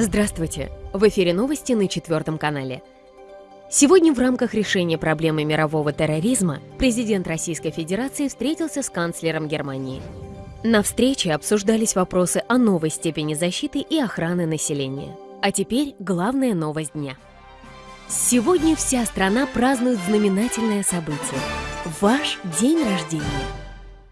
Здравствуйте! В эфире новости на четвертом канале. Сегодня в рамках решения проблемы мирового терроризма президент Российской Федерации встретился с канцлером Германии. На встрече обсуждались вопросы о новой степени защиты и охраны населения. А теперь главная новость дня. Сегодня вся страна празднует знаменательное событие – ваш день рождения.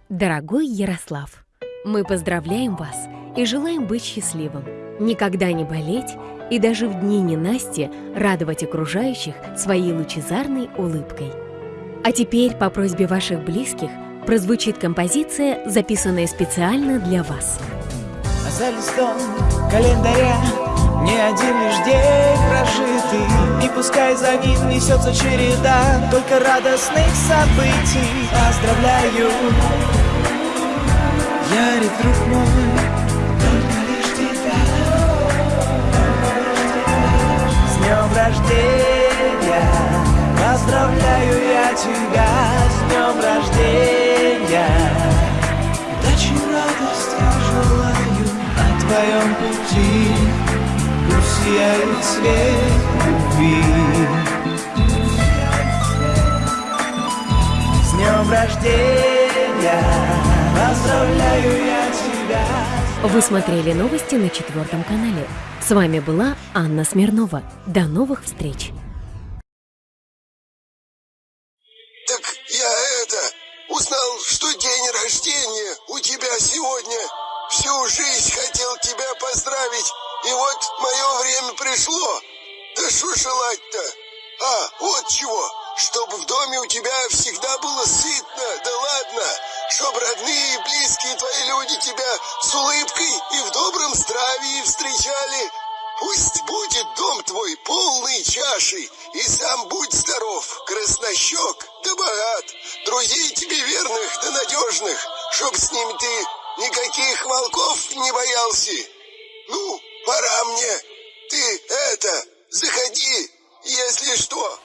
Дорогой Ярослав, мы поздравляем вас и желаем быть счастливым – никогда не болеть и даже в дни ненасти радовать окружающих своей лучезарной улыбкой. А теперь по просьбе ваших близких прозвучит композиция, записанная специально для вас. За листом календаря не один лишь день прожитый И пускай за ним несется череда Только радостных событий Поздравляю, Ярик, друг мой рождения. Поздравляю я тебя с днем рождения. Удачи, радости желаю на твоем пути. Пусть сияет свет любви. С днем рождения. Поздравляю я тебя Вы смотрели новости на четвертом канале. С вами была Анна Смирнова. До новых встреч! Так я это, узнал, что день рождения у тебя сегодня. Всю жизнь хотел тебя поздравить, и вот мое время пришло. Да что желать-то? А, вот чего, чтобы в доме у тебя всегда было сытно, да ладно, чтобы родные и близкие твои люди тебя с улыбкой и в добром здравии встречали. Пусть будет дом твой полный чашей, и сам будь здоров, краснощек да богат, друзей тебе верных да надежных, чтоб с ними ты никаких волков не боялся. Ну, пора мне. Ты это, заходи, если что.